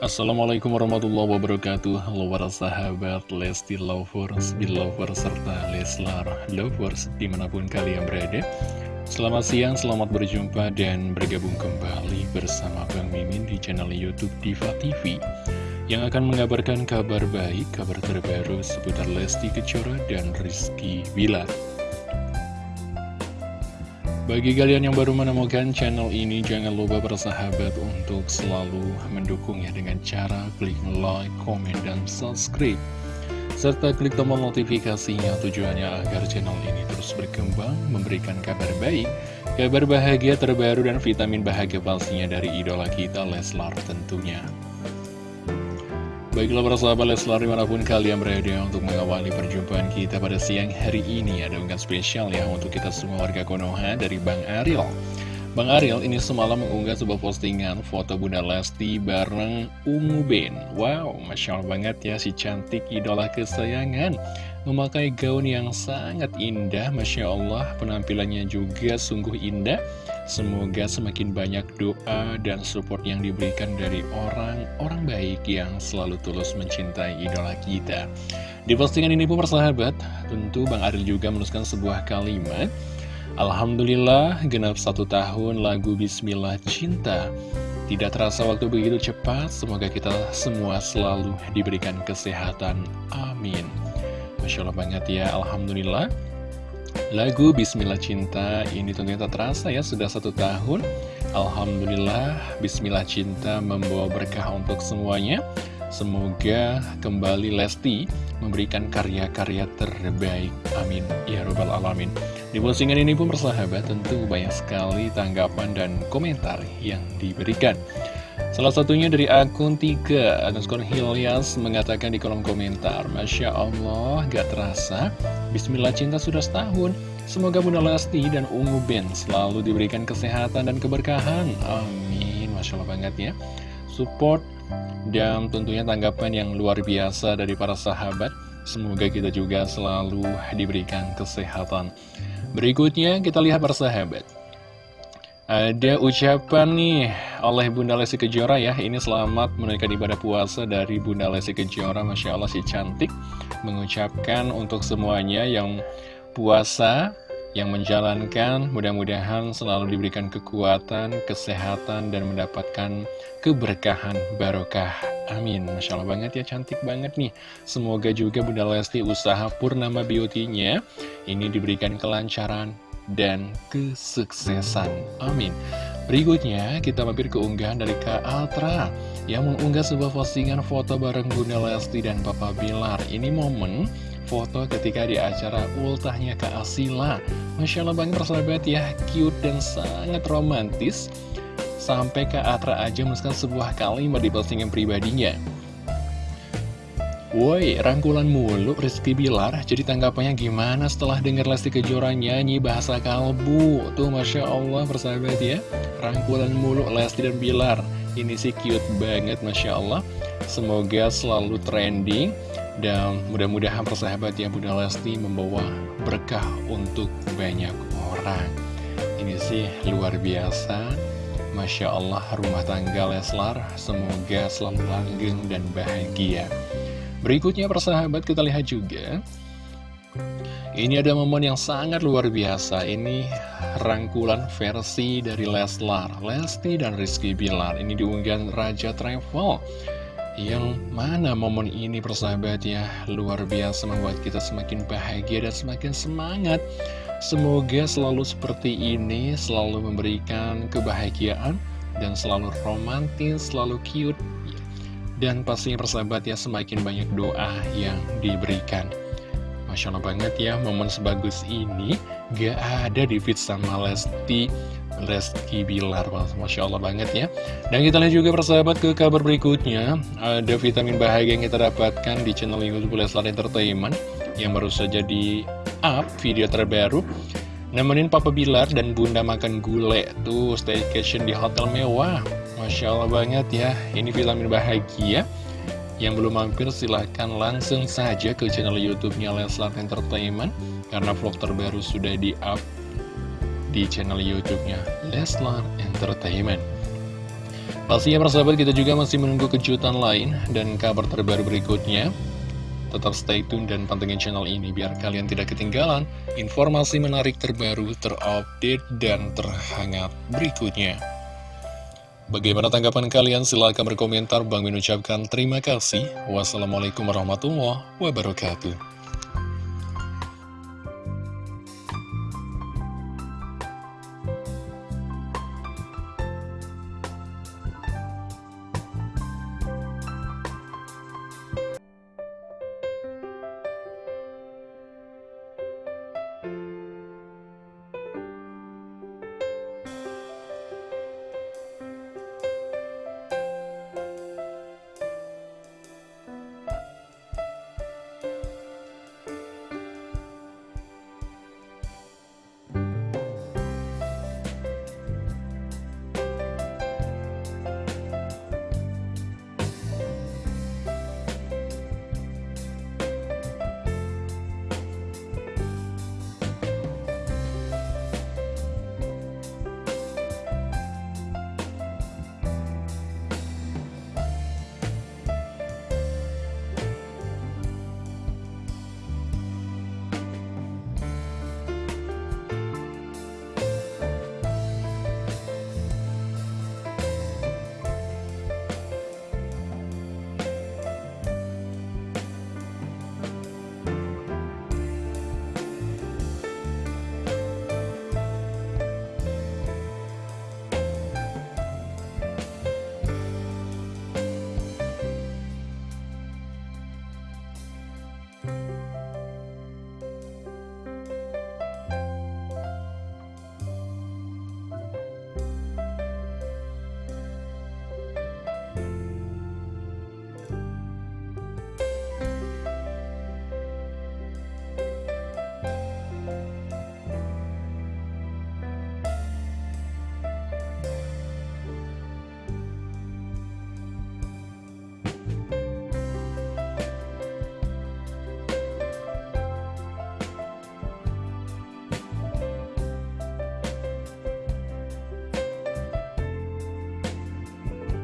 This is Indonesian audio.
Assalamualaikum warahmatullahi wabarakatuh. Halo para sahabat Lesti Lovers, Belovers, serta Leslar Lovers di mana pun kalian berada. Selamat siang, selamat berjumpa dan bergabung kembali bersama Bang Mimin di channel Youtube Diva TV Yang akan mengabarkan kabar baik, kabar terbaru seputar Lesti Kejora dan Rizky Bilar bagi kalian yang baru menemukan channel ini, jangan lupa bersahabat untuk selalu mendukungnya dengan cara klik like, komen, dan subscribe. Serta klik tombol notifikasinya tujuannya agar channel ini terus berkembang, memberikan kabar baik, kabar bahagia terbaru, dan vitamin bahagia pastinya dari idola kita Leslar tentunya. Baiklah para sahabat Leslar di mana pun kalian berada untuk mengawali perjumpaan kita pada siang hari ini Ada unggahan spesial ya untuk kita semua warga Konoha dari Bang Ariel. Bang Ariel ini semalam mengunggah sebuah postingan foto Bunda Lesti bareng Ungu Ben. Wow, Masya Allah banget ya si cantik idola kesayangan. Memakai gaun yang sangat indah Masya Allah. Penampilannya juga sungguh indah Semoga semakin banyak doa dan support yang diberikan dari orang-orang baik yang selalu tulus mencintai idola kita. Di postingan ini pun persahabat, tentu Bang Aril juga menuliskan sebuah kalimat. Alhamdulillah, genap satu tahun lagu Bismillah Cinta. Tidak terasa waktu begitu cepat, semoga kita semua selalu diberikan kesehatan. Amin. Masya Allah banget ya, Alhamdulillah. Lagu Bismillah Cinta ini tentunya tak terasa ya sudah satu tahun. Alhamdulillah Bismillah Cinta membawa berkah untuk semuanya. Semoga kembali Lesti memberikan karya-karya terbaik. Amin. Ya Rabbal Alamin. Di postingan ini pun persahabat tentu banyak sekali tanggapan dan komentar yang diberikan Salah satunya dari akun 3 underscore Hilyas mengatakan di kolom komentar Masya Allah gak terasa. Bismillah cinta sudah setahun. Semoga Bunda Lesti dan Ungu Ben selalu diberikan kesehatan dan keberkahan. Amin. Masya Allah banget ya. Support dan tentunya tanggapan yang luar biasa dari para sahabat. Semoga kita juga selalu diberikan kesehatan. Berikutnya kita lihat para sahabat ada ucapan nih oleh Bunda Lesti Kejora ya Ini selamat menunaikan ibadah puasa dari Bunda Lesti Kejora. Masya Allah si cantik Mengucapkan untuk semuanya yang puasa Yang menjalankan mudah-mudahan selalu diberikan kekuatan, kesehatan Dan mendapatkan keberkahan barokah. Amin. Masya Allah banget ya cantik banget nih. Semoga juga Bunda Lesti usaha Purnama Beauty-nya. Ini diberikan kelancaran dan kesuksesan. Amin. Berikutnya, kita mampir ke unggahan dari Kak Altra yang mengunggah sebuah postingan foto bareng Bunda Lesti dan Papa Bilar. Ini momen foto ketika di acara ultahnya Kak Asila. Masya Allah banget persahabat ya, cute dan sangat romantis. Sampai Kak Atra aja menuliskan sebuah kalimat di postingan pribadinya. Woi, rangkulan mulu Rizky Bilar. Jadi tanggapannya gimana setelah denger Lesti Kejora nyanyi bahasa kalbu? Tuh Masya Allah persahabat ya. Rangkulan mulu Lesti dan Bilar. Ini sih cute banget Masya Allah. Semoga selalu trending Dan mudah-mudahan persahabat ya Bunda Lesti membawa berkah untuk banyak orang. Ini sih luar biasa. Masya Allah rumah tangga Leslar. Semoga selalu langgeng dan bahagia Berikutnya persahabat kita lihat juga. Ini ada momen yang sangat luar biasa. Ini rangkulan versi dari Leslar Lesti dan Rizky Bilar. Ini diunggah Raja Travel. Yang mana momen ini persahabat ya Luar biasa membuat kita semakin bahagia dan semakin semangat. Semoga selalu seperti ini Selalu memberikan kebahagiaan Dan selalu romantis, selalu cute dan pastinya persahabat ya semakin banyak doa yang diberikan. Masya Allah banget ya momen sebagus ini Gak ada di fit sama Lesti Lesti Bilar. Masya Allah banget ya. Dan kita lihat juga persahabat ke kabar berikutnya. Ada vitamin bahagia yang kita dapatkan di channel Youtube Leslar Entertainment Yang baru saja di up video terbaru. Nemenin Papa Bilar dan Bunda makan gulai. Tuh staycation di hotel mewah Masya Allah banget ya. Ini vitamin bahagia. Yang belum mampir silahkan langsung saja ke channel Youtubenya Leslar Entertainment. Karena vlog terbaru sudah di up di channel Youtubenya Leslar Entertainment. Pastinya persahabat kita juga masih menunggu kejutan lain dan kabar terbaru berikutnya. Tetap stay tune dan pantengin channel ini biar kalian tidak ketinggalan informasi menarik terbaru, terupdate, dan terhangat berikutnya. Bagaimana tanggapan kalian? Silahkan berkomentar. Bang mengucapkan terima kasih. Wassalamualaikum warahmatullahi wabarakatuh.